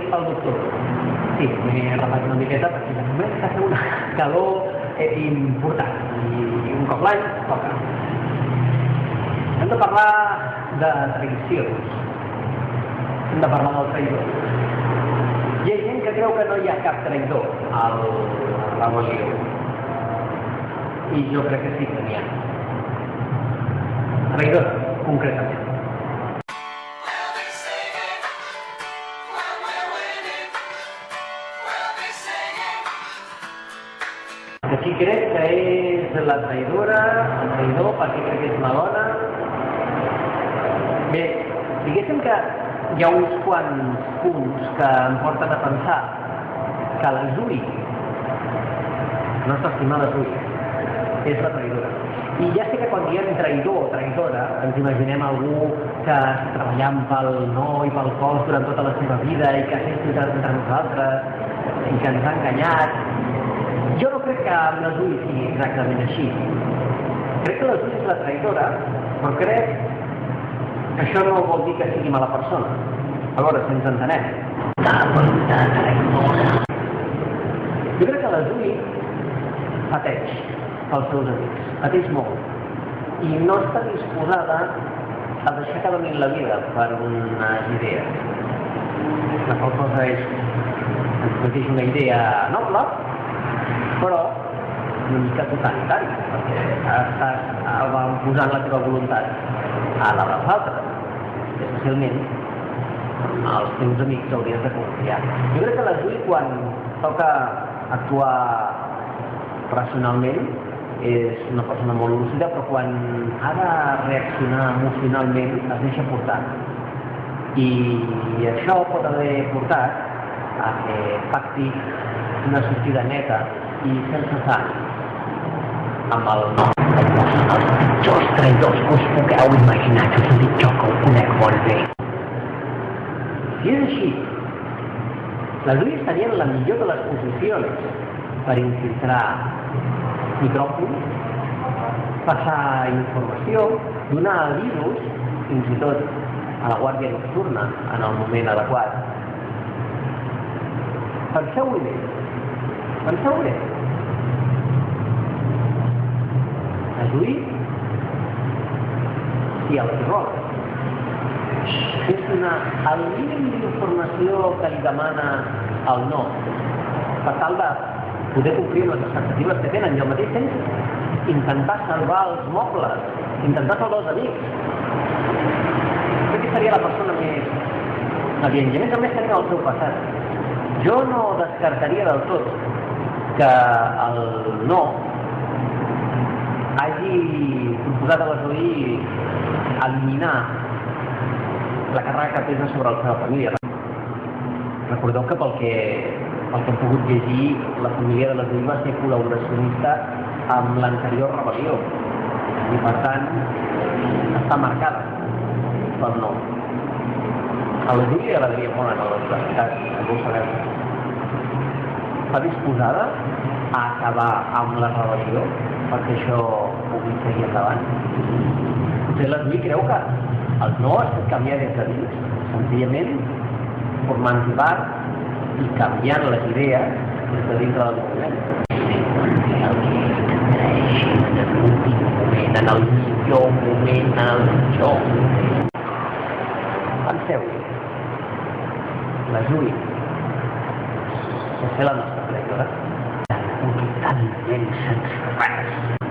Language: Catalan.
doctor. Sí, m'he rapat una miqueta perquè de moment fent una calor eh, important i un cop l'any toca. Hem de parlar de traïcions. Hem de parlar del traïdor. Hi ha gent que creu que no hi ha cap traïdor al l'Evangeli. I jo crec que sí que n'hi ha. Traïdor, concretament. Aquí crec que és la traïdora, el traïdor, perquè crec que és la dona. Bé, diguéssim que hi ha uns quants punts que em porten a pensar que la Zui, la nostra estimada Zui, és la traïdora. I ja sé que quan diem traïdor o traïdora ens imaginem algú que treballant pel no i pel cos durant tota la seva vida i que ha fet entre nosaltres i que ens ha enganyat jo no crec que amb les ulls sigui exactament així. Crec que les ulls és la traïdora, però crec que això no vol dir que sigui mala persona. A veure si ens entenem. La voluntat traïdora. Jo crec que les ulls pateix pels seus amics, pateix molt, i no està disposada a deixar que donin la vida per unes idees. La qual cosa és, ens una idea noble, però una mica totalitari, perquè estàs posant la teva voluntat a la dels altres, especialment als teus amics hauries de confiar. Jo crec que la Juli, quan toca actuar racionalment, és una persona molt lúcida, però quan ha de reaccionar emocionalment es deixa portar. I això pot haver portat a que pacti una sortida neta i sense amb el els pitjors traïdors que us pugueu imaginar que us ho dic jo que ho conec molt bé. Si és així les dues tenien la millor de les posicions per infiltrar micròfons passar informació donar avisos fins i tot a la guàrdia nocturna en el moment adequat. Penseu-hi bé penseu-hi bé reduir si el error és donar el mínim d'informació que li demana el no per tal de poder complir les expectatives que tenen i al mateix temps intentar salvar els mobles, intentar salvar els amics. Crec que seria la persona més adient. I a més a més tenia el seu passat. Jo no descartaria del tot que el no proposat a l'Esoi eliminar la càrrega que pesa sobre la seva família. Recordeu que pel que, pel que hem pogut llegir, la família de l'Esoi va ser col·laboracionista amb l'anterior rebel·lió i per tant està marcada pel nom. A la Júlia agradaria molt anar a la universitat, com ho sabeu. Està disposada a acabar amb la rebel·lió perquè això pugui seguir endavant. Potser l'Esmi creu que el no es pot canviar des de dins, senzillament formant part i canviant les idees des de dintre del moviment. En el millor moment, en el millor moment. Penseu, la Júlia, sense la nostra traïdora, totalment sense res.